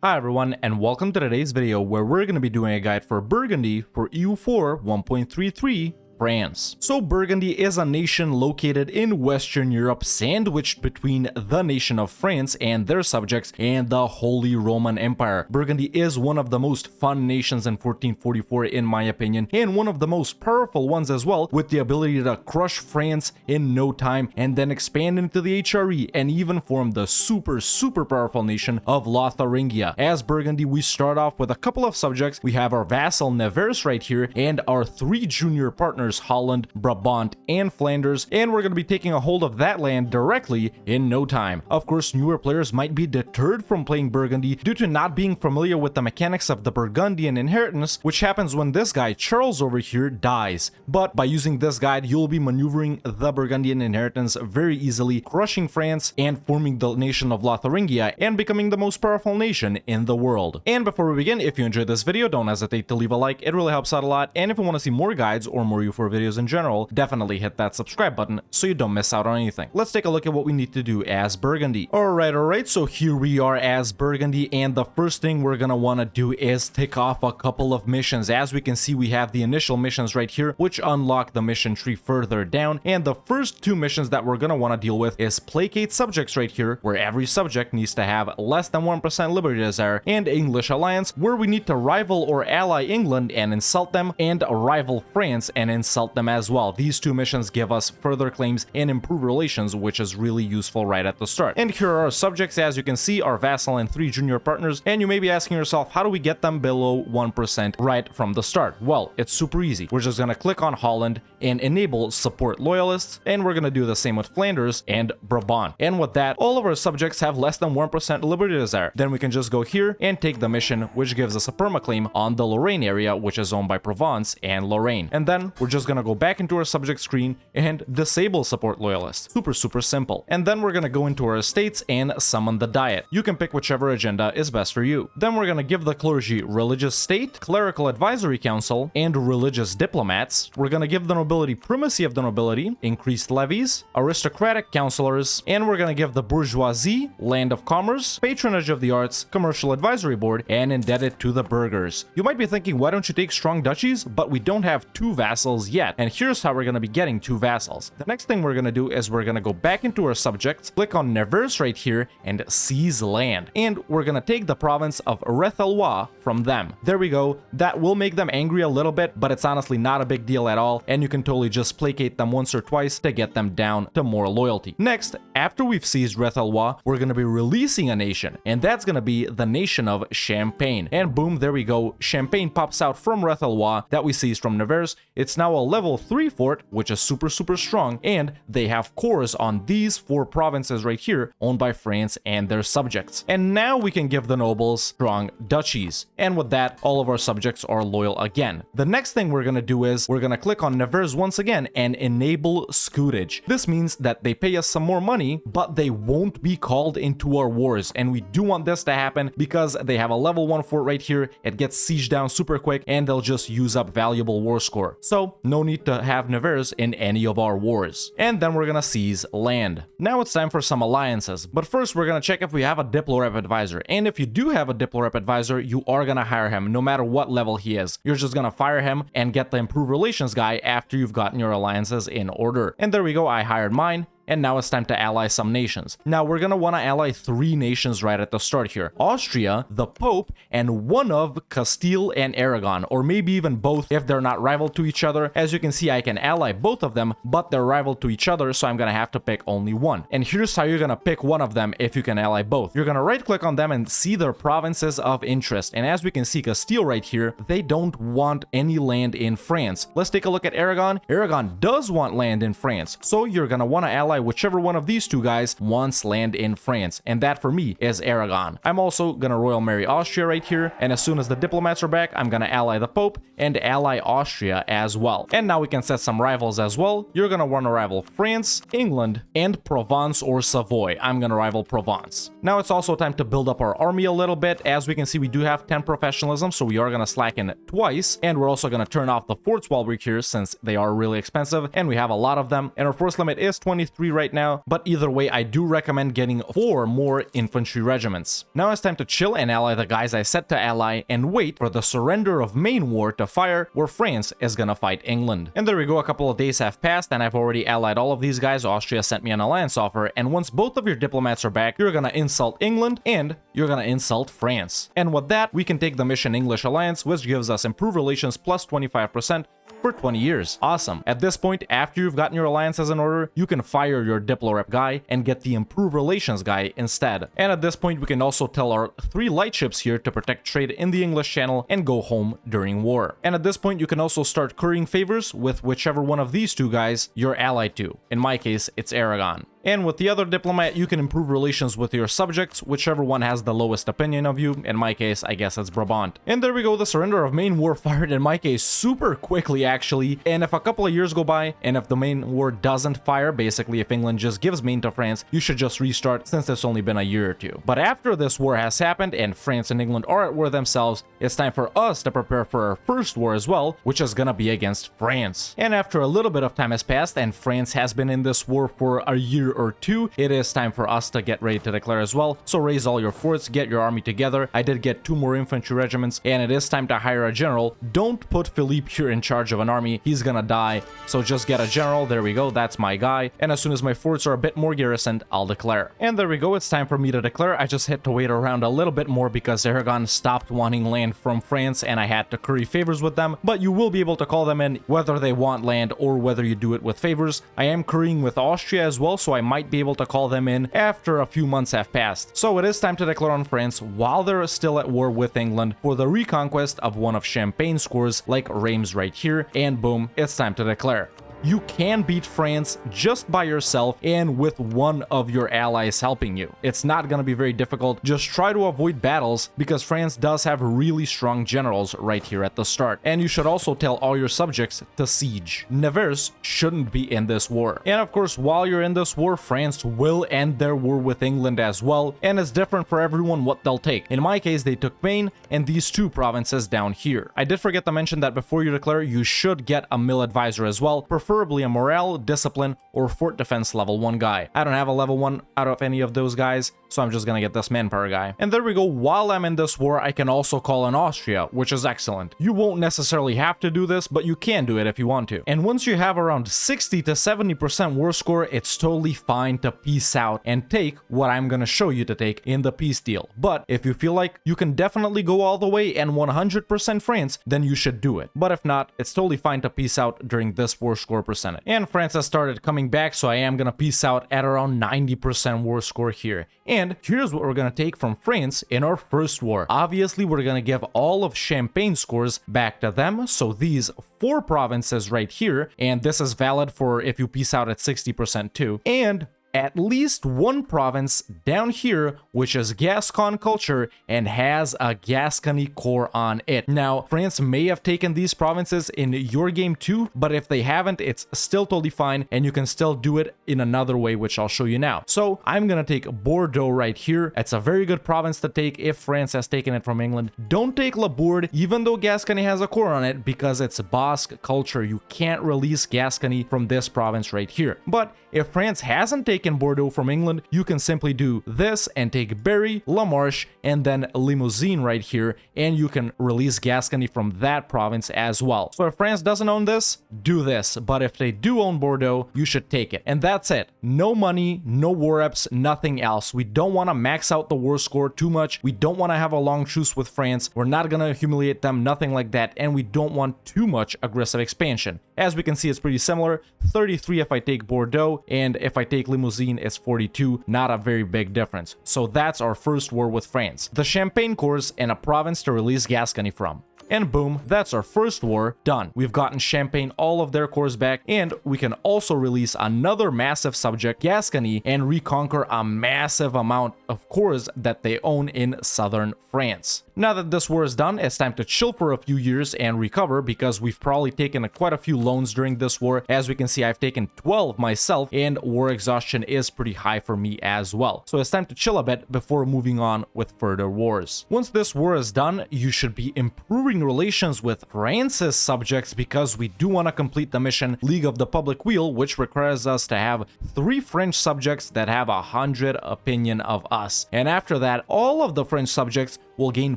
Hi everyone and welcome to today's video where we're going to be doing a guide for Burgundy for EU4 1.33 France. So Burgundy is a nation located in Western Europe sandwiched between the nation of France and their subjects and the Holy Roman Empire. Burgundy is one of the most fun nations in 1444 in my opinion and one of the most powerful ones as well with the ability to crush France in no time and then expand into the HRE and even form the super super powerful nation of Lotharingia. As Burgundy we start off with a couple of subjects. We have our vassal Nevers right here and our three junior partners Holland, Brabant, and Flanders, and we're going to be taking a hold of that land directly in no time. Of course, newer players might be deterred from playing Burgundy due to not being familiar with the mechanics of the Burgundian inheritance, which happens when this guy, Charles over here, dies. But by using this guide, you'll be maneuvering the Burgundian inheritance very easily, crushing France and forming the nation of Lotharingia and becoming the most powerful nation in the world. And before we begin, if you enjoyed this video, don't hesitate to leave a like, it really helps out a lot, and if you want to see more guides or more for videos in general, definitely hit that subscribe button so you don't miss out on anything. Let's take a look at what we need to do as Burgundy. Alright, alright, so here we are as Burgundy, and the first thing we're gonna want to do is tick off a couple of missions. As we can see, we have the initial missions right here, which unlock the mission tree further down, and the first two missions that we're gonna want to deal with is Placate Subjects right here, where every subject needs to have less than 1% Liberty Desire, and English Alliance, where we need to rival or ally England and insult them, and rival France and insult insult them as well. These two missions give us further claims and improve relations, which is really useful right at the start. And here are our subjects, as you can see, our vassal and three junior partners, and you may be asking yourself, how do we get them below 1% right from the start? Well, it's super easy. We're just gonna click on Holland and enable support loyalists, and we're gonna do the same with Flanders and Brabant. And with that, all of our subjects have less than 1% liberty desire. Then we can just go here and take the mission, which gives us a permaclaim on the Lorraine area, which is owned by Provence and Lorraine. And then we're just just gonna go back into our subject screen and disable support loyalists. Super, super simple. And then we're gonna go into our estates and summon the diet. You can pick whichever agenda is best for you. Then we're gonna give the clergy religious state, clerical advisory council, and religious diplomats. We're gonna give the nobility primacy of the nobility, increased levies, aristocratic councilors, and we're gonna give the bourgeoisie, land of commerce, patronage of the arts, commercial advisory board, and indebted to the burghers. You might be thinking, why don't you take strong duchies? But we don't have two vassals yet, and here's how we're going to be getting two vassals. The next thing we're going to do is we're going to go back into our subjects, click on Nevers right here, and seize land. And we're going to take the province of Rethelois from them. There we go. That will make them angry a little bit, but it's honestly not a big deal at all, and you can totally just placate them once or twice to get them down to more loyalty. Next, after we've seized Rethelois, we're going to be releasing a nation, and that's going to be the nation of Champagne. And boom, there we go. Champagne pops out from Rethelois that we seized from Nevers. It's now a level 3 fort, which is super super strong, and they have cores on these four provinces right here, owned by France and their subjects. And now we can give the nobles strong duchies, and with that, all of our subjects are loyal again. The next thing we're gonna do is, we're gonna click on Nevers once again and enable scutage. This means that they pay us some more money, but they won't be called into our wars, and we do want this to happen because they have a level 1 fort right here, it gets sieged down super quick, and they'll just use up valuable war score. So, no need to have Nevers in any of our wars. And then we're gonna seize land. Now it's time for some alliances, but first we're gonna check if we have a Diplorep advisor. And if you do have a Diplorep advisor, you are gonna hire him no matter what level he is. You're just gonna fire him and get the improved relations guy after you've gotten your alliances in order. And there we go, I hired mine and now it's time to ally some nations. Now, we're gonna want to ally three nations right at the start here. Austria, the Pope, and one of Castile and Aragon, or maybe even both if they're not rival to each other. As you can see, I can ally both of them, but they're rival to each other, so I'm gonna have to pick only one. And here's how you're gonna pick one of them if you can ally both. You're gonna right click on them and see their provinces of interest. And as we can see, Castile right here, they don't want any land in France. Let's take a look at Aragon. Aragon does want land in France, so you're gonna want to ally whichever one of these two guys wants land in France, and that for me is Aragon. I'm also gonna Royal Marry Austria right here, and as soon as the diplomats are back, I'm gonna ally the Pope and ally Austria as well. And now we can set some rivals as well. You're gonna want to rival France, England, and Provence or Savoy. I'm gonna rival Provence. Now it's also time to build up our army a little bit. As we can see, we do have 10 professionalism, so we are gonna slacken it twice, and we're also gonna turn off the forts while we're here since they are really expensive, and we have a lot of them, and our force limit is 23 right now, but either way, I do recommend getting four more infantry regiments. Now it's time to chill and ally the guys I set to ally and wait for the surrender of Maine War to fire where France is gonna fight England. And there we go, a couple of days have passed and I've already allied all of these guys. Austria sent me an alliance offer and once both of your diplomats are back, you're gonna insult England and you're gonna insult France. And with that, we can take the Mission English Alliance, which gives us improved relations plus 25%, for 20 years. Awesome. At this point, after you've gotten your alliances in order, you can fire your Diplorep guy and get the Improve Relations guy instead. And at this point, we can also tell our three light ships here to protect trade in the English Channel and go home during war. And at this point, you can also start currying favors with whichever one of these two guys you're allied to. In my case, it's Aragon. And with the other diplomat, you can improve relations with your subjects, whichever one has the lowest opinion of you. In my case, I guess it's Brabant. And there we go, the surrender of Maine War fired in my case super quickly actually. And if a couple of years go by, and if the Maine War doesn't fire, basically if England just gives Maine to France, you should just restart since it's only been a year or two. But after this war has happened and France and England are at war themselves, it's time for us to prepare for our first war as well, which is gonna be against France. And after a little bit of time has passed and France has been in this war for a year year or two, it is time for us to get ready to declare as well. So raise all your forts, get your army together. I did get two more infantry regiments, and it is time to hire a general. Don't put Philippe here in charge of an army. He's gonna die. So just get a general. There we go. That's my guy. And as soon as my forts are a bit more garrisoned, I'll declare. And there we go. It's time for me to declare. I just had to wait around a little bit more because Aragon stopped wanting land from France and I had to curry favors with them. But you will be able to call them in whether they want land or whether you do it with favors. I am currying with Austria as well, so I might be able to call them in after a few months have passed. So it is time to declare on France while they're still at war with England for the reconquest of one of Champagne's cores like Reims right here, and boom, it's time to declare you can beat France just by yourself and with one of your allies helping you. It's not going to be very difficult. Just try to avoid battles because France does have really strong generals right here at the start. And you should also tell all your subjects to siege. Nevers shouldn't be in this war. And of course, while you're in this war, France will end their war with England as well. And it's different for everyone what they'll take. In my case, they took Maine and these two provinces down here. I did forget to mention that before you declare, you should get a mil advisor as well preferably a morale, discipline, or fort defense level 1 guy. I don't have a level 1 out of any of those guys, so I'm just gonna get this manpower guy. And there we go, while I'm in this war, I can also call in Austria, which is excellent. You won't necessarily have to do this, but you can do it if you want to. And once you have around 60 to 70% war score, it's totally fine to peace out and take what I'm gonna show you to take in the peace deal. But if you feel like you can definitely go all the way and 100% France, then you should do it. But if not, it's totally fine to peace out during this war score percentage. And France has started coming back, so I am gonna peace out at around 90% war score here. And here's what we're gonna take from France in our first war. Obviously, we're gonna give all of Champagne scores back to them, so these four provinces right here, and this is valid for if you peace out at 60% too, and at least one province down here which is Gascon culture and has a Gascony core on it. Now, France may have taken these provinces in your game too, but if they haven't, it's still totally fine and you can still do it in another way, which I'll show you now. So I'm gonna take Bordeaux right here. It's a very good province to take if France has taken it from England. Don't take Labourd, even though Gascony has a core on it, because it's Basque culture. You can't release Gascony from this province right here. But if France hasn't taken Bordeaux from England, you can simply do this and take Berry, La Marche, and then Limousin right here, and you can release Gascony from that province as well. So if France doesn't own this, do this, but if they do own Bordeaux, you should take it. And that's it. No money, no war reps, nothing else. We don't want to max out the war score too much. We don't want to have a long truce with France. We're not going to humiliate them, nothing like that, and we don't want too much aggressive expansion. As we can see, it's pretty similar. 33 if I take Bordeaux, and if I take Limousin it's 42. Not a very big difference. So that's our first war with France. The Champagne cores and a province to release Gascony from. And boom, that's our first war done. We've gotten Champagne all of their cores back, and we can also release another massive subject, Gascony, and reconquer a massive amount of cores that they own in southern France. Now that this war is done, it's time to chill for a few years and recover because we've probably taken a, quite a few loans during this war. As we can see, I've taken 12 myself and war exhaustion is pretty high for me as well. So it's time to chill a bit before moving on with further wars. Once this war is done, you should be improving relations with France's subjects because we do want to complete the mission League of the Public Weal, which requires us to have three French subjects that have a hundred opinion of us. And after that, all of the French subjects will gain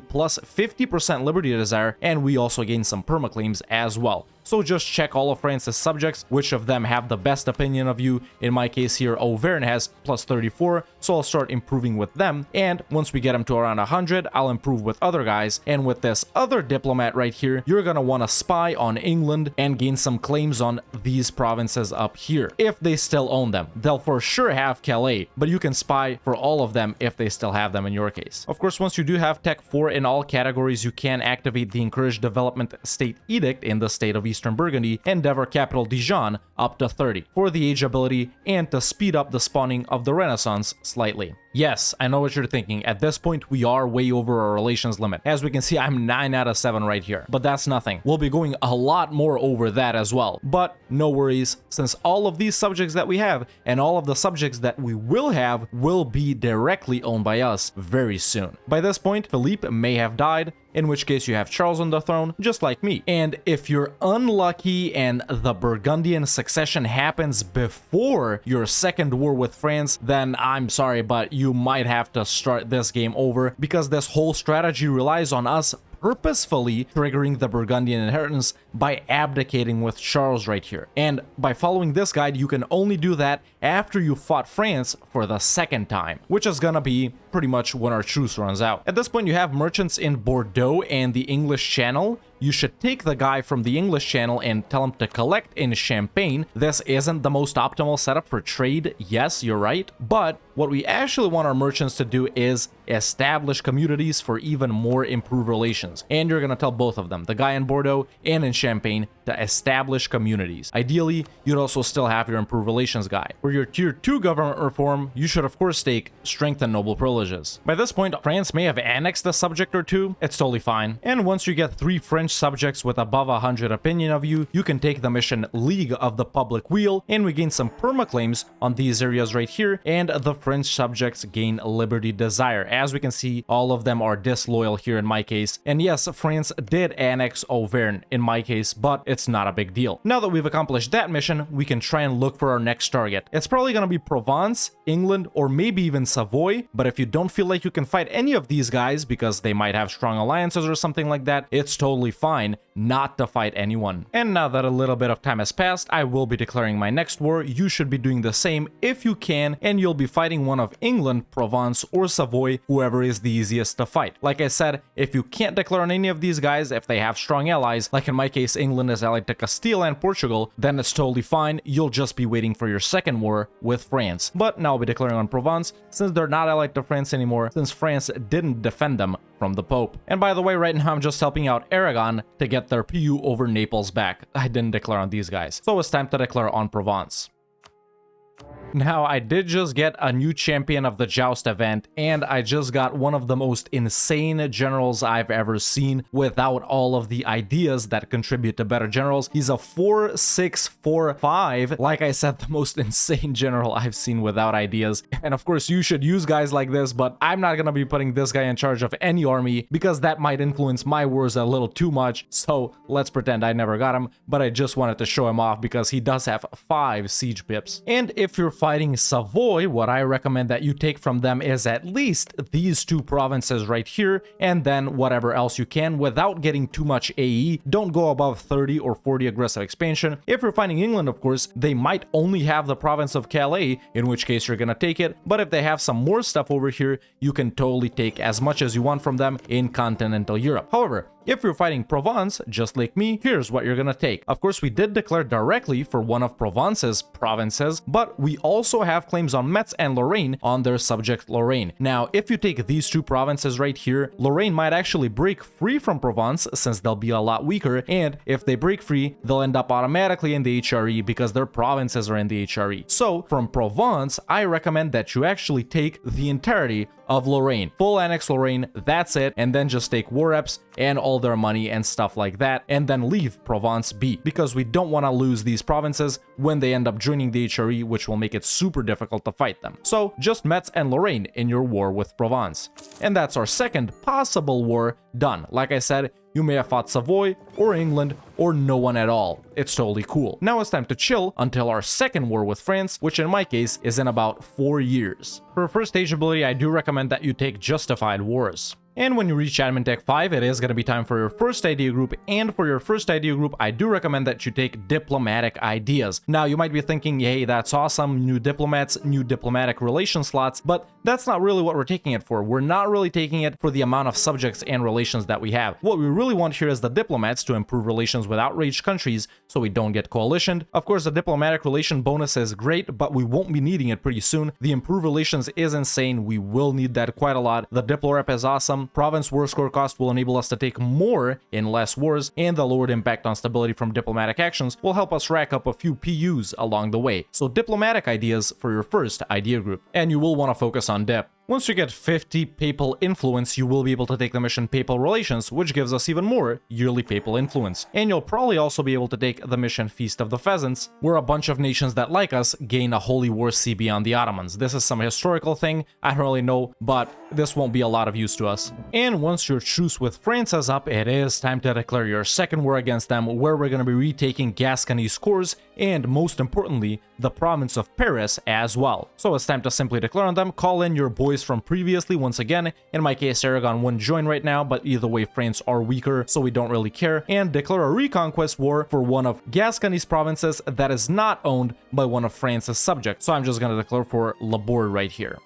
plus 50% Liberty Desire, and we also gain some permaclaims as well. So just check all of France's subjects, which of them have the best opinion of you. In my case here, Auvergne has plus 34, so I'll start improving with them. And once we get them to around 100, I'll improve with other guys. And with this other diplomat right here, you're gonna want to spy on England and gain some claims on these provinces up here, if they still own them. They'll for sure have Calais, but you can spy for all of them if they still have them in your case. Of course, once you do have Tech 4 in all categories, you can activate the Encourage Development State Edict in the state of Eastern Burgundy and Dever Capital Dijon up to 30 for the age ability and to speed up the spawning of the Renaissance slightly. Yes, I know what you're thinking. At this point, we are way over our relations limit. As we can see, I'm 9 out of 7 right here. But that's nothing. We'll be going a lot more over that as well. But no worries, since all of these subjects that we have and all of the subjects that we will have will be directly owned by us very soon. By this point, Philippe may have died, in which case you have Charles on the throne, just like me. And if you're unlucky and the Burgundian succession happens before your second war with France, then I'm sorry, but you might have to start this game over because this whole strategy relies on us purposefully triggering the Burgundian inheritance by abdicating with Charles right here. And by following this guide, you can only do that after you fought France for the second time, which is gonna be pretty much when our truce runs out. At this point, you have merchants in Bordeaux and the English Channel, you should take the guy from the English channel and tell him to collect in Champagne. This isn't the most optimal setup for trade, yes, you're right, but what we actually want our merchants to do is establish communities for even more improved relations. And you're going to tell both of them, the guy in Bordeaux and in Champagne, to establish communities. Ideally, you'd also still have your improved relations guy. For your tier 2 government reform, you should of course take strength and noble privileges. By this point, France may have annexed a subject or two, it's totally fine. And once you get three French subjects with above 100 opinion of you, you can take the mission League of the Public Weal, and we gain some perma claims on these areas right here, and the French subjects gain Liberty Desire. As we can see, all of them are disloyal here in my case. And yes, France did annex Auvergne in my case, but it's not a big deal. Now that we've accomplished that mission, we can try and look for our next target. It's probably going to be Provence, England, or maybe even Savoy, but if you don't feel like you can fight any of these guys because they might have strong alliances or something like that, it's totally fine not to fight anyone. And now that a little bit of time has passed, I will be declaring my next war. You should be doing the same if you can, and you'll be fighting one of England, Provence, or Savoy, whoever is the easiest to fight. Like I said, if you can't declare on any of these guys, if they have strong allies, like in my case, England is allied to Castile and Portugal, then it's totally fine. You'll just be waiting for your second war with France. But now I'll be declaring on Provence, since they're not allied to France anymore, since France didn't defend them from the Pope. And by the way, right now I'm just helping out Aragon to get their PU over Naples back. I didn't declare on these guys. So it's time to declare on Provence. Now, I did just get a new champion of the Joust event, and I just got one of the most insane generals I've ever seen without all of the ideas that contribute to better generals. He's a 4-6-4-5. Like I said, the most insane general I've seen without ideas. And of course, you should use guys like this, but I'm not gonna be putting this guy in charge of any army because that might influence my wars a little too much. So let's pretend I never got him, but I just wanted to show him off because he does have 5 siege pips. And if you're fighting Savoy, what I recommend that you take from them is at least these two provinces right here, and then whatever else you can without getting too much AE. Don't go above 30 or 40 aggressive expansion. If you're fighting England, of course, they might only have the province of Calais, in which case you're gonna take it, but if they have some more stuff over here, you can totally take as much as you want from them in continental Europe. However, if you're fighting Provence, just like me, here's what you're gonna take. Of course, we did declare directly for one of Provence's provinces, but we also have claims on Metz and Lorraine on their subject Lorraine. Now, if you take these two provinces right here, Lorraine might actually break free from Provence since they'll be a lot weaker, and if they break free, they'll end up automatically in the HRE because their provinces are in the HRE. So, from Provence, I recommend that you actually take the entirety of Lorraine. Full annex Lorraine, that's it, and then just take war reps and all all their money and stuff like that, and then leave Provence be, because we don't want to lose these provinces when they end up joining the HRE, which will make it super difficult to fight them. So just Metz and Lorraine in your war with Provence. And that's our second possible war done. Like I said, you may have fought Savoy, or England, or no one at all. It's totally cool. Now it's time to chill until our second war with France, which in my case is in about 4 years. For first stage ability, I do recommend that you take Justified Wars. And when you reach Admin Tech 5, it is going to be time for your first idea group, and for your first idea group, I do recommend that you take diplomatic ideas. Now, you might be thinking, hey, that's awesome, new diplomats, new diplomatic relation slots, but that's not really what we're taking it for. We're not really taking it for the amount of subjects and relations that we have. What we really want here is the diplomats to improve relations with outraged countries so we don't get coalitioned. Of course, the diplomatic relation bonus is great, but we won't be needing it pretty soon. The improved relations is insane. We will need that quite a lot. The diplo rep is awesome province war score cost will enable us to take more in less wars, and the lowered impact on stability from diplomatic actions will help us rack up a few PUs along the way. So diplomatic ideas for your first idea group. And you will want to focus on dip. Once you get 50 papal influence, you will be able to take the mission Papal Relations, which gives us even more yearly papal influence. And you'll probably also be able to take the mission Feast of the Pheasants, where a bunch of nations that like us gain a Holy War CB on the Ottomans. This is some historical thing, I don't really know, but this won't be a lot of use to us. And once your truce with France is up, it is time to declare your second war against them, where we're going to be retaking Gascony's cores, and most importantly, the province of Paris as well. So it's time to simply declare on them, call in your from previously once again. In my case, Aragon wouldn't join right now, but either way, France are weaker, so we don't really care, and declare a reconquest war for one of Gascony's provinces that is not owned by one of France's subjects. So I'm just gonna declare for Labourd right here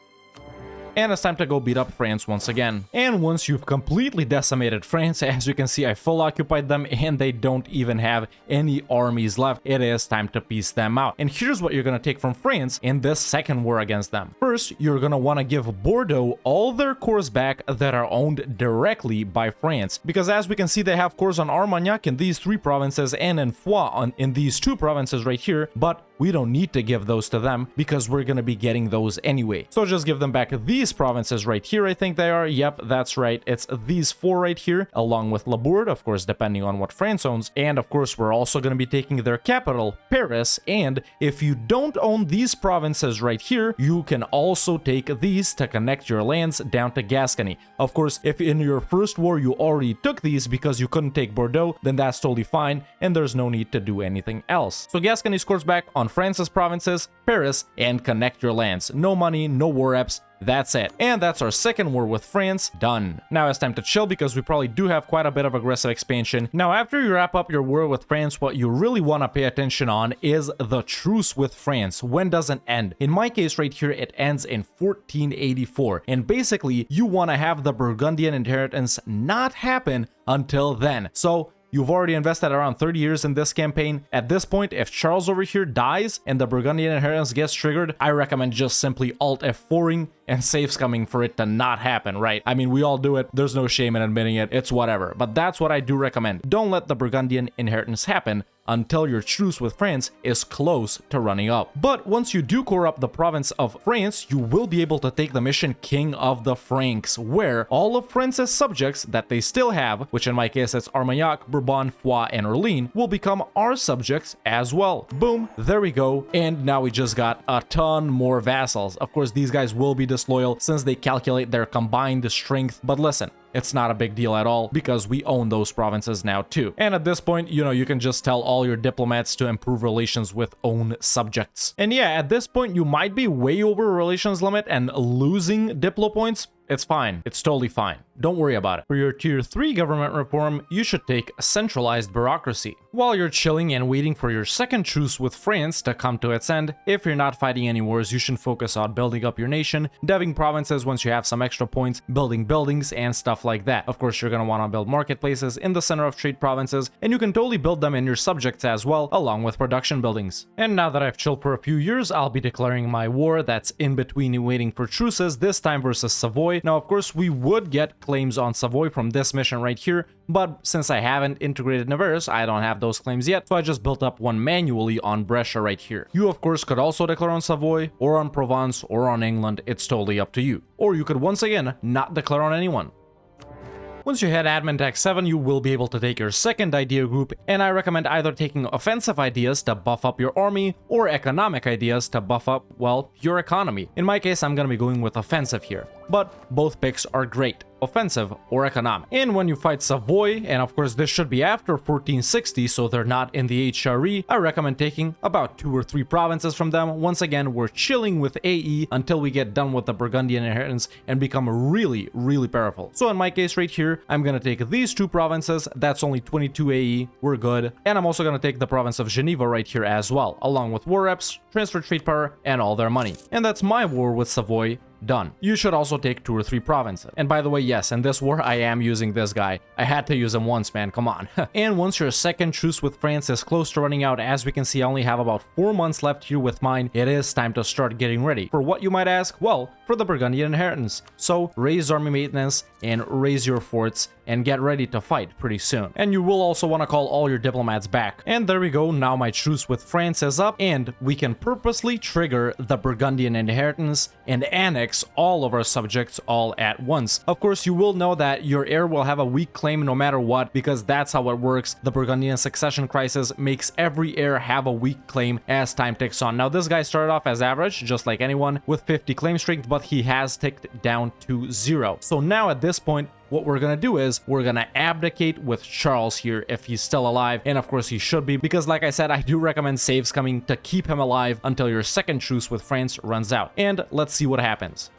and it's time to go beat up France once again. And once you've completely decimated France, as you can see, I full occupied them and they don't even have any armies left. It is time to peace them out. And here's what you're gonna take from France in this second war against them. First, you're gonna wanna give Bordeaux all their cores back that are owned directly by France. Because as we can see, they have cores on Armagnac in these three provinces and in Foix on, in these two provinces right here, but we don't need to give those to them because we're gonna be getting those anyway. So just give them back these provinces right here, I think they are. Yep, that's right. It's these four right here, along with Labourd, of course, depending on what France owns. And of course, we're also gonna be taking their capital, Paris. And if you don't own these provinces right here, you can also take these to connect your lands down to Gascony. Of course, if in your first war you already took these because you couldn't take Bordeaux, then that's totally fine, and there's no need to do anything else. So Gascony scores back on France's provinces, Paris, and connect your lands. No money, no war reps, that's it. And that's our second war with France done. Now it's time to chill because we probably do have quite a bit of aggressive expansion. Now after you wrap up your war with France, what you really want to pay attention on is the truce with France. When does it end? In my case right here, it ends in 1484. And basically, you want to have the Burgundian inheritance not happen until then. So You've already invested around 30 years in this campaign. At this point, if Charles over here dies and the Burgundian inheritance gets triggered, I recommend just simply Alt F4ing and save scumming for it to not happen, right? I mean, we all do it. There's no shame in admitting it. It's whatever. But that's what I do recommend. Don't let the Burgundian inheritance happen until your truce with France is close to running up. But once you do core up the province of France, you will be able to take the mission King of the Franks, where all of France's subjects that they still have, which in my case it's Armagnac, Bourbon, Foix, and Orleans, will become our subjects as well. Boom, there we go. And now we just got a ton more vassals. Of course, these guys will be disloyal since they calculate their combined strength. But listen, it's not a big deal at all because we own those provinces now too. And at this point, you know, you can just tell all your diplomats to improve relations with own subjects. And yeah, at this point, you might be way over relations limit and losing diplo points, it's fine. It's totally fine. Don't worry about it. For your tier 3 government reform, you should take a centralized bureaucracy. While you're chilling and waiting for your second truce with France to come to its end, if you're not fighting any wars, you should focus on building up your nation, deving provinces once you have some extra points, building buildings, and stuff like that. Of course, you're gonna wanna build marketplaces in the center of trade provinces, and you can totally build them in your subjects as well, along with production buildings. And now that I've chilled for a few years, I'll be declaring my war that's in between waiting for truces, this time versus Savoy, Savoy. Now, of course, we would get claims on Savoy from this mission right here, but since I haven't integrated Nevers, I don't have those claims yet, so I just built up one manually on Brescia right here. You, of course, could also declare on Savoy, or on Provence, or on England, it's totally up to you. Or you could once again not declare on anyone. Once you hit admin tech 7, you will be able to take your second idea group, and I recommend either taking offensive ideas to buff up your army, or economic ideas to buff up, well, your economy. In my case, I'm gonna be going with offensive here but both picks are great offensive or economic. And when you fight Savoy, and of course this should be after 1460 so they're not in the HRE, I recommend taking about two or three provinces from them. Once again, we're chilling with AE until we get done with the Burgundian inheritance and become really, really powerful. So in my case right here, I'm gonna take these two provinces, that's only 22 AE, we're good. And I'm also gonna take the province of Geneva right here as well, along with war reps, transfer trade power, and all their money. And that's my war with Savoy Done. You should also take two or three provinces. And by the way, yes, in this war, I am using this guy. I had to use him once, man, come on. and once your second truce with France is close to running out, as we can see, I only have about four months left here with mine, it is time to start getting ready. For what you might ask? Well, for the Burgundian inheritance. So raise army maintenance and raise your forts and get ready to fight pretty soon. And you will also want to call all your diplomats back. And there we go, now my truce with France is up and we can purposely trigger the Burgundian inheritance and annex all of our subjects all at once. Of course, you will know that your heir will have a weak claim no matter what because that's how it works. The Burgundian succession crisis makes every heir have a weak claim as time ticks on. Now this guy started off as average, just like anyone, with 50 claim strength, but he has ticked down to zero. So now at this point, what we're gonna do is we're gonna abdicate with Charles here if he's still alive, and of course he should be, because like I said, I do recommend save scumming to keep him alive until your second truce with France runs out. And let's see what happens.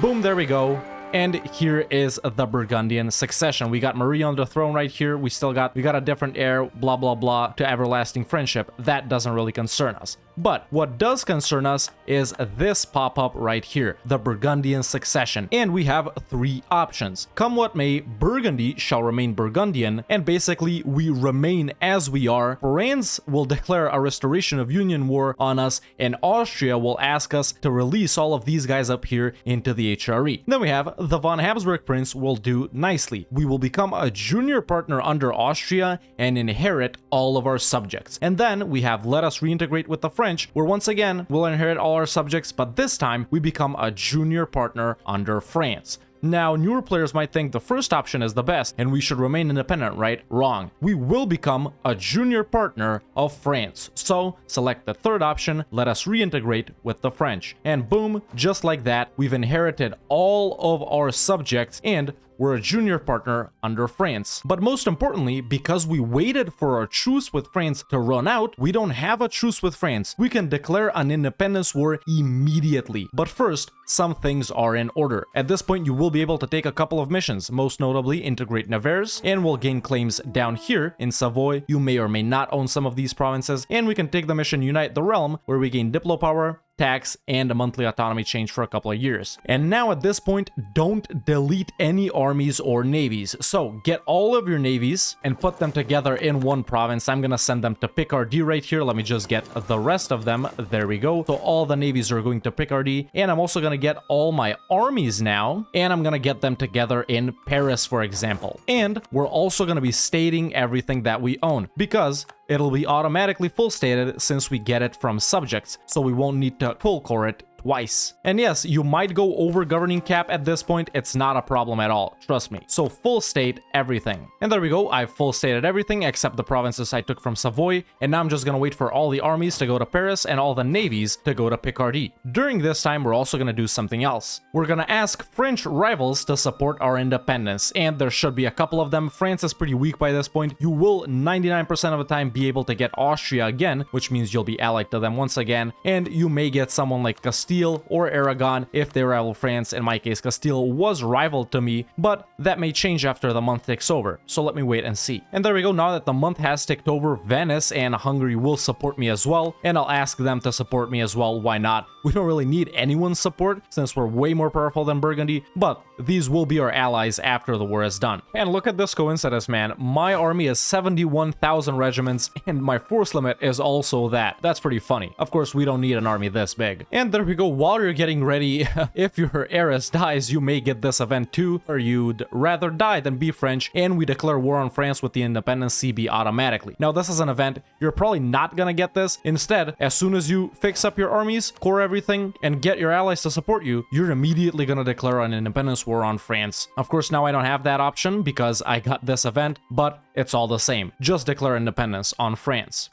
Boom, there we go. And here is the Burgundian succession. We got Marie on the throne right here. We still got, we got a different heir, blah, blah, blah, to everlasting friendship. That doesn't really concern us. But what does concern us is this pop-up right here, the Burgundian succession. And we have three options. Come what may, Burgundy shall remain Burgundian, and basically we remain as we are. France will declare a restoration of Union War on us, and Austria will ask us to release all of these guys up here into the HRE. Then we have the von Habsburg Prince will do nicely. We will become a junior partner under Austria and inherit all of our subjects. And then we have let us reintegrate with the French, where once again, we'll inherit all our subjects, but this time we become a junior partner under France. Now, newer players might think the first option is the best and we should remain independent, right? Wrong. We will become a junior partner of France. So, select the third option, let us reintegrate with the French. And boom, just like that, we've inherited all of our subjects and we're a junior partner under France. But most importantly, because we waited for our truce with France to run out, we don't have a truce with France. We can declare an independence war immediately. But first, some things are in order. At this point, you will be able to take a couple of missions, most notably integrate Nevers, and will gain claims down here in Savoy. You may or may not own some of these provinces, and we can take the mission Unite the Realm, where we gain Diplo power, tax, and a monthly autonomy change for a couple of years. And now at this point, don't delete any armies or navies. So get all of your navies and put them together in one province. I'm gonna send them to Picardy right here. Let me just get the rest of them. There we go. So all the navies are going to Picardy. And I'm also gonna get all my armies now. And I'm gonna get them together in Paris, for example. And we're also gonna be stating everything that we own because it'll be automatically full stated since we get it from subjects, so we won't need to full core it twice. And yes, you might go over governing cap at this point, it's not a problem at all, trust me. So full state everything. And there we go, I've full stated everything except the provinces I took from Savoy, and now I'm just gonna wait for all the armies to go to Paris and all the navies to go to Picardy. During this time, we're also gonna do something else. We're gonna ask French rivals to support our independence, and there should be a couple of them. France is pretty weak by this point. You will 99% of the time be able to get Austria again, which means you'll be allied to them once again, and you may get someone like Castile Castile or Aragon if they rival France. In my case, Castile was rival to me, but that may change after the month ticks over, so let me wait and see. And there we go, now that the month has ticked over, Venice and Hungary will support me as well, and I'll ask them to support me as well, why not? We don't really need anyone's support, since we're way more powerful than Burgundy, but these will be our allies after the war is done. And look at this coincidence, man. My army is 71,000 regiments, and my force limit is also that. That's pretty funny. Of course, we don't need an army this big. And there we go while you're getting ready, if your heiress dies, you may get this event too, or you'd rather die than be French, and we declare war on France with the independence CB automatically. Now, this is an event, you're probably not gonna get this. Instead, as soon as you fix up your armies, core everything, and get your allies to support you, you're immediately gonna declare an independence war on France. Of course, now I don't have that option because I got this event, but it's all the same. Just declare independence on France.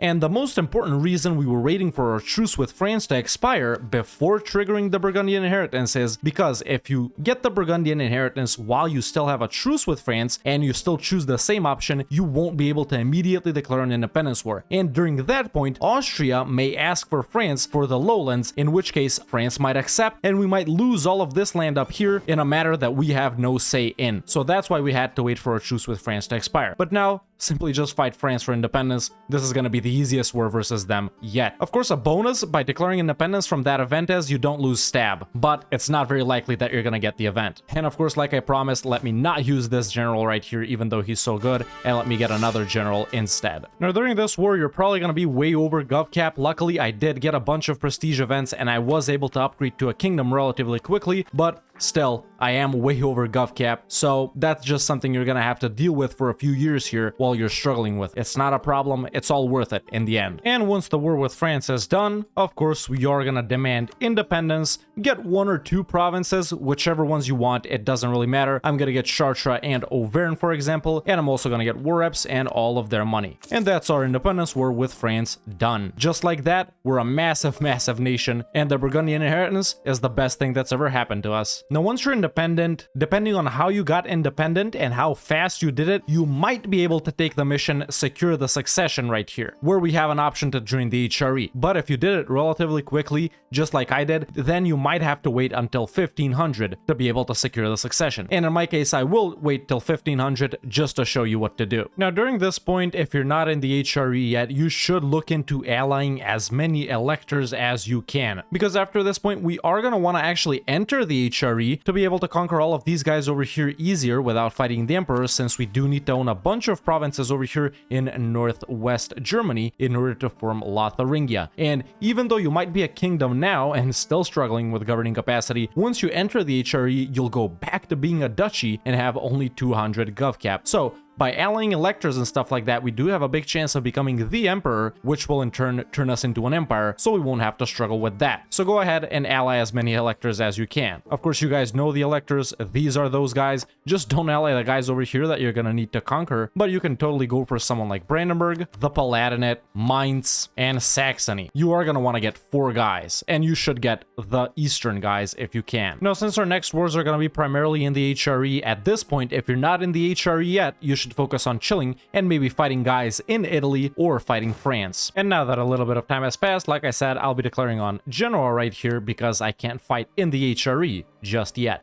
And the most important reason we were waiting for our truce with France to expire before triggering the Burgundian inheritance is because if you get the Burgundian inheritance while you still have a truce with France and you still choose the same option, you won't be able to immediately declare an independence war. And during that point, Austria may ask for France for the lowlands, in which case France might accept and we might lose all of this land up here in a matter that we have no say in. So that's why we had to wait for a truce with France to expire. But now, simply just fight France for independence. This is to be the easiest war versus them yet. Of course, a bonus by declaring independence from that event is you don't lose stab, but it's not very likely that you're to get the event. And of course, like I promised, let me not use this general right here, even though he's so good, and let me get another general instead. Now, during this war, you're probably to be way over GovCap. Luckily, I did get a bunch of prestige events, and I was able to upgrade to a kingdom relatively quickly, but Still, I am way over GovCap, so that's just something you're gonna have to deal with for a few years here while you're struggling with. It's not a problem, it's all worth it in the end. And once the war with France is done, of course we are gonna demand independence, get one or two provinces, whichever ones you want, it doesn't really matter. I'm gonna get Chartres and Auvergne for example, and I'm also gonna get war reps and all of their money. And that's our independence war with France done. Just like that, we're a massive, massive nation, and the Burgundian inheritance is the best thing that's ever happened to us. Now, once you're independent, depending on how you got independent and how fast you did it, you might be able to take the mission Secure the Succession right here, where we have an option to join the HRE. But if you did it relatively quickly, just like I did, then you might have to wait until 1500 to be able to secure the succession. And in my case, I will wait till 1500 just to show you what to do. Now, during this point, if you're not in the HRE yet, you should look into allying as many electors as you can. Because after this point, we are going to want to actually enter the HRE to be able to conquer all of these guys over here easier without fighting the Emperor, since we do need to own a bunch of provinces over here in northwest Germany in order to form Lotharingia. And even though you might be a kingdom now and still struggling with governing capacity, once you enter the HRE, you'll go back to being a duchy and have only 200 GovCap. So by allying electors and stuff like that, we do have a big chance of becoming the emperor, which will in turn turn us into an empire, so we won't have to struggle with that. So go ahead and ally as many electors as you can. Of course, you guys know the electors, these are those guys, just don't ally the guys over here that you're gonna need to conquer, but you can totally go for someone like Brandenburg, the Palatinate, Mainz, and Saxony. You are gonna want to get four guys, and you should get the eastern guys if you can. Now, since our next wars are gonna be primarily in the HRE, at this point, if you're not in the HRE yet, you should should focus on chilling and maybe fighting guys in Italy or fighting France. And now that a little bit of time has passed, like I said, I'll be declaring on Genoa right here because I can't fight in the HRE just yet.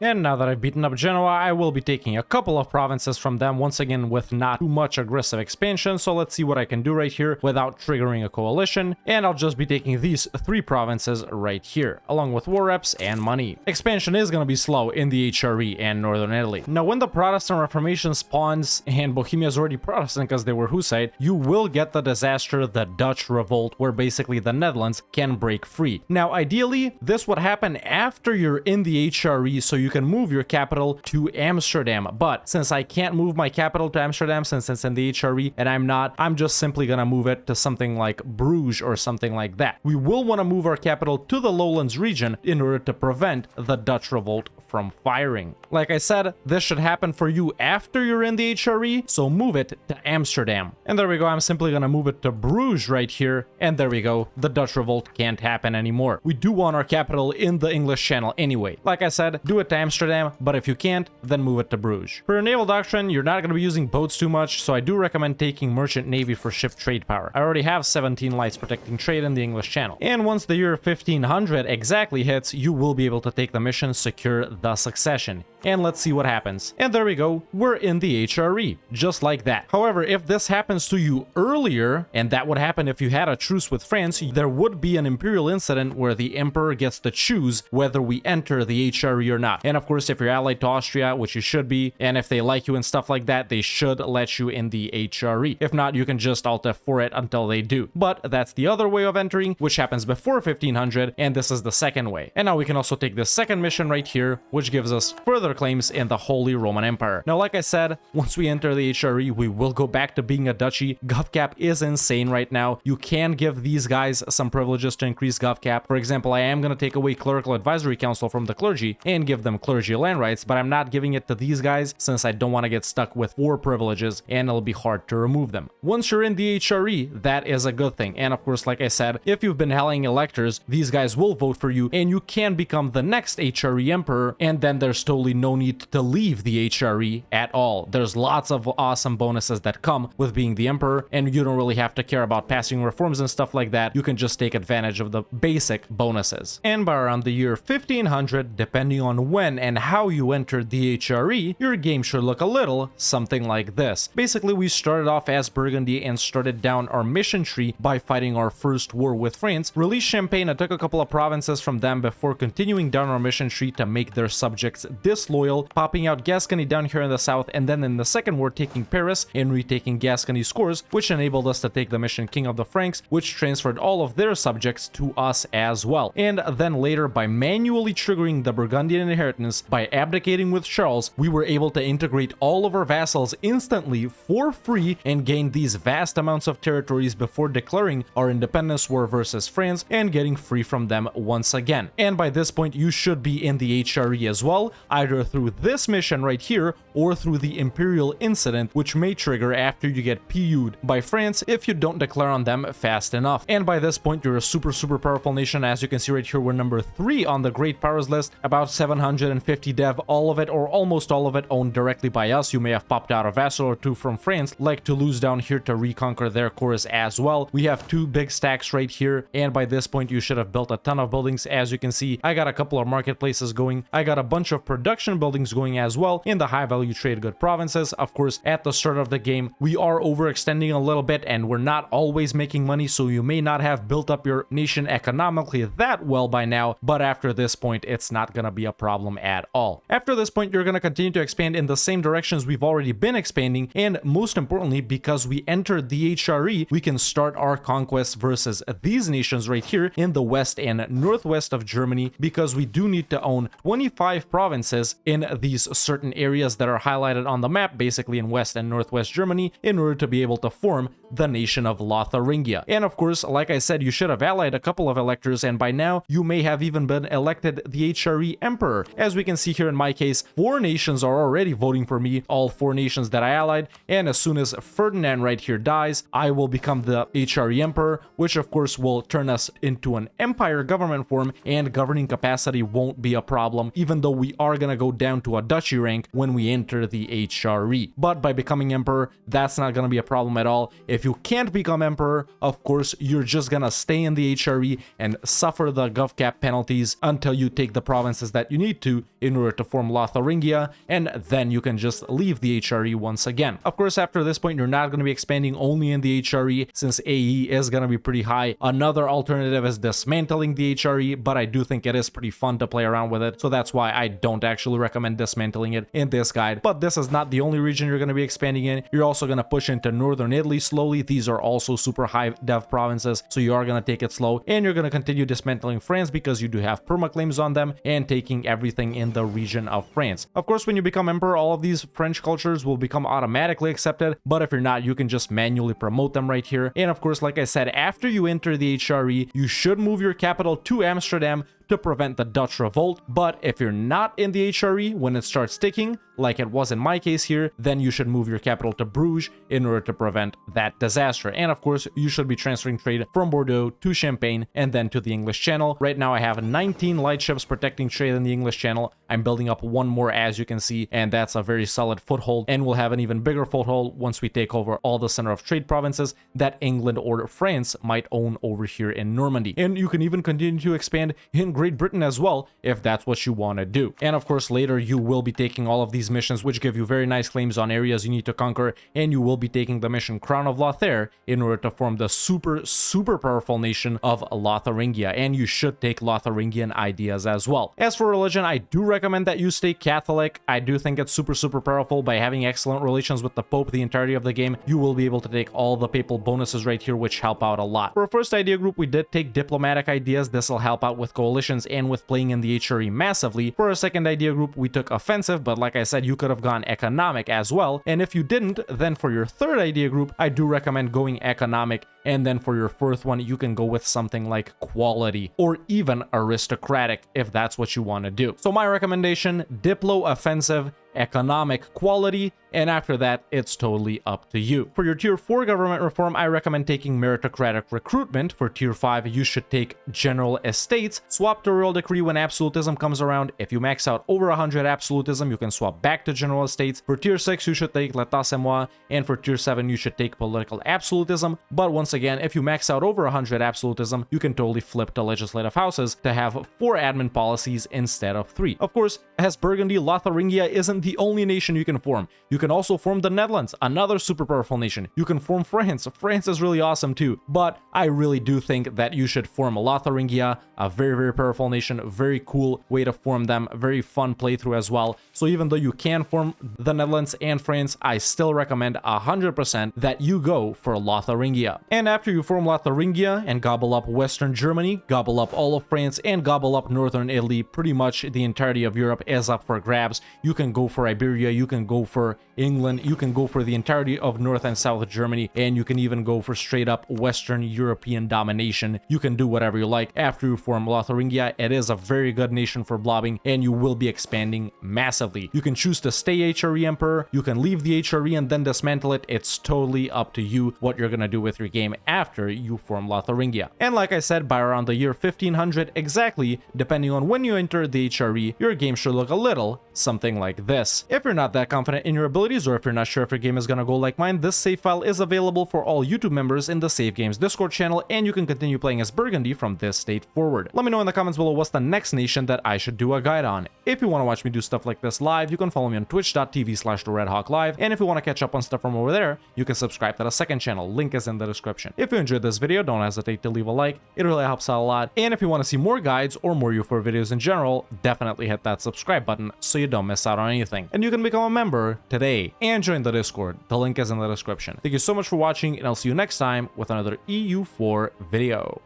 And now that I've beaten up Genoa, I will be taking a couple of provinces from them, once again with not too much aggressive expansion, so let's see what I can do right here without triggering a coalition, and I'll just be taking these three provinces right here, along with war reps and money. Expansion is going to be slow in the HRE and Northern Italy. Now when the Protestant Reformation spawns, and Bohemia is already Protestant because they were Hussite, you will get the disaster, the Dutch Revolt, where basically the Netherlands can break free. Now ideally, this would happen after you're in the HRE, so you you can move your capital to Amsterdam. But since I can't move my capital to Amsterdam since it's in the HRE and I'm not, I'm just simply gonna move it to something like Bruges or something like that. We will want to move our capital to the lowlands region in order to prevent the Dutch revolt from firing. Like I said, this should happen for you after you're in the HRE, so move it to Amsterdam. And there we go, I'm simply gonna move it to Bruges right here, and there we go, the Dutch revolt can't happen anymore. We do want our capital in the English Channel anyway. Like I said, do it to Amsterdam, but if you can't, then move it to Bruges. For your naval doctrine, you're not gonna be using boats too much, so I do recommend taking merchant navy for ship trade power. I already have 17 lights protecting trade in the English Channel. And once the year 1500 exactly hits, you will be able to take the mission secure the succession. And let's see what happens. And there we go, we're in the HRE, just like that. However, if this happens to you earlier, and that would happen if you had a truce with France, there would be an imperial incident where the emperor gets to choose whether we enter the HRE or not. And of course, if you're allied to Austria, which you should be, and if they like you and stuff like that, they should let you in the HRE. If not, you can just Alt F4 it until they do. But that's the other way of entering, which happens before 1500, and this is the second way. And now we can also take this second mission right here, which gives us further claims in the Holy Roman Empire. Now, like I said, once we enter the HRE, we will go back to being a duchy. GovCap is insane right now. You can give these guys some privileges to increase GovCap. For example, I am going to take away Clerical Advisory Council from the clergy and give them clergy land rights, but I'm not giving it to these guys since I don't want to get stuck with four privileges and it'll be hard to remove them. Once you're in the HRE, that is a good thing. And of course, like I said, if you've been helling electors, these guys will vote for you and you can become the next HRE emperor and then there's totally no need to leave the HRE at all. There's lots of awesome bonuses that come with being the emperor and you don't really have to care about passing reforms and stuff like that. You can just take advantage of the basic bonuses. And by around the year 1500, depending on when and how you entered the HRE, your game should look a little something like this. Basically, we started off as Burgundy and started down our mission tree by fighting our first war with France, released Champagne and took a couple of provinces from them before continuing down our mission tree to make their subjects disloyal, popping out Gascony down here in the south, and then in the second war taking Paris and retaking Gascony scores, which enabled us to take the mission King of the Franks, which transferred all of their subjects to us as well. And then later, by manually triggering the Burgundian inheritance by abdicating with Charles, we were able to integrate all of our vassals instantly for free and gain these vast amounts of territories before declaring our independence war versus France and getting free from them once again. And by this point, you should be in the HRE as well, either through this mission right here or through the Imperial Incident, which may trigger after you get PU'd by France if you don't declare on them fast enough. And by this point, you're a super, super powerful nation. As you can see right here, we're number three on the Great Powers list, about 750 dev, all of it or almost all of it owned directly by us. You may have popped out a vassal or two from France, like Toulouse down here to reconquer their cores as well. We have two big stacks right here, and by this point, you should have built a ton of buildings. As you can see, I got a couple of marketplaces going. I got a bunch of production buildings going as well in the high value trade good provinces. Of course, at the start of the game, we are overextending a little bit and we're not always making money, so you may not have built up your nation economically that well by now, but after this point, it's not gonna be a problem at all. After this point, you're gonna continue to expand in the same directions we've already been expanding, and most importantly, because we entered the HRE, we can start our conquest versus these nations right here in the west and northwest of Germany, because we do need to own 25 provinces in these certain areas that are highlighted on the map, basically in west and northwest Germany, in order to be able to form the nation of Lotharingia. And of course, like I said, you should have allied a couple of electors, and by now, you may have even been elected the HRE Emperor. As we can see here in my case, four nations are already voting for me, all four nations that I allied, and as soon as Ferdinand right here dies, I will become the HRE Emperor, which of course will turn us into an empire government form, and governing capacity won't be a problem, even though we are gonna go down to a duchy rank when we enter the HRE. But by becoming Emperor, that's not gonna be a problem at all. If you can't become Emperor, of course, you're just gonna stay in the HRE and suffer the GovCap penalties until you take the provinces that you need to in order to form Lotharingia, and then you can just leave the HRE once again. Of course, after this point, you're not going to be expanding only in the HRE, since AE is going to be pretty high. Another alternative is dismantling the HRE, but I do think it is pretty fun to play around with it, so that's why I don't actually recommend dismantling it in this guide. But this is not the only region you're going to be expanding in. You're also going to push into northern Italy slowly. These are also super high dev provinces, so you are going to take it slow, and you're going to continue dismantling France because you do have perma claims on them and taking everything in the region of France. Of course, when you become emperor, all of these French cultures will become automatically accepted, but if you're not, you can just manually promote them right here. And of course, like I said, after you enter the HRE, you should move your capital to Amsterdam to prevent the Dutch revolt, but if you're not in the HRE when it starts ticking, like it was in my case here, then you should move your capital to Bruges in order to prevent that disaster. And of course, you should be transferring trade from Bordeaux to Champagne and then to the English Channel. Right now, I have 19 light ships protecting trade in the English Channel. I'm building up one more, as you can see, and that's a very solid foothold, and we'll have an even bigger foothold once we take over all the center of trade provinces that England or France might own over here in Normandy. And you can even continue to expand in Great Britain as well, if that's what you want to do. And of course, later you will be taking all of these missions, which give you very nice claims on areas you need to conquer, and you will be taking the mission Crown of Lothair in order to form the super, super powerful nation of Lotharingia, and you should take Lotharingian ideas as well. As for religion, I do recommend that you stay Catholic. I do think it's super, super powerful by having excellent relations with the Pope the entirety of the game. You will be able to take all the papal bonuses right here, which help out a lot. For our first idea group, we did take diplomatic ideas. This will help out with coalitions and with playing in the HRE massively. For a second idea group, we took offensive, but like I said, you could have gone economic as well. And if you didn't, then for your third idea group, I do recommend going economic. And then for your fourth one, you can go with something like quality or even aristocratic if that's what you want to do. So my recommendation, Diplo offensive economic quality, and after that, it's totally up to you. For your tier 4 government reform, I recommend taking meritocratic recruitment. For tier 5, you should take general estates. Swap to royal decree when absolutism comes around. If you max out over 100 absolutism, you can swap back to general estates. For tier 6, you should take l'état c'est moi, and for tier 7, you should take political absolutism. But once again, if you max out over 100 absolutism, you can totally flip to legislative houses to have 4 admin policies instead of 3. Of course, as Burgundy, Lotharingia isn't the only nation you can form. You can also form the Netherlands, another super powerful nation. You can form France. France is really awesome too. But I really do think that you should form Lotharingia, a very, very powerful nation, very cool way to form them, very fun playthrough as well. So even though you can form the Netherlands and France, I still recommend 100% that you go for Lotharingia. And after you form Lotharingia and gobble up Western Germany, gobble up all of France, and gobble up Northern Italy, pretty much the entirety of Europe is up for grabs. You can go for Iberia, you can go for England, you can go for the entirety of North and South Germany, and you can even go for straight up Western European domination. You can do whatever you like. After you form Lotharingia, it is a very good nation for blobbing, and you will be expanding massively. You can choose to stay HRE Emperor, you can leave the HRE and then dismantle it. It's totally up to you what you're gonna do with your game after you form Lotharingia. And like I said, by around the year 1500 exactly, depending on when you enter the HRE, your game should look a little something like this. If you're not that confident in your abilities or if you're not sure if your game is gonna go like mine, this save file is available for all YouTube members in the Save Games Discord channel and you can continue playing as Burgundy from this date forward. Let me know in the comments below what's the next nation that I should do a guide on. If you want to watch me do stuff like this live, you can follow me on twitch.tv slash Live, and if you want to catch up on stuff from over there, you can subscribe to the second channel, link is in the description. If you enjoyed this video, don't hesitate to leave a like, it really helps out a lot, and if you want to see more guides or more EU4 videos in general, definitely hit that subscribe button so you don't miss out on anything. And you can become a member today and join the Discord, the link is in the description. Thank you so much for watching, and I'll see you next time with another EU4 video.